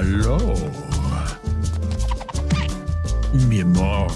Hallo. Mir more.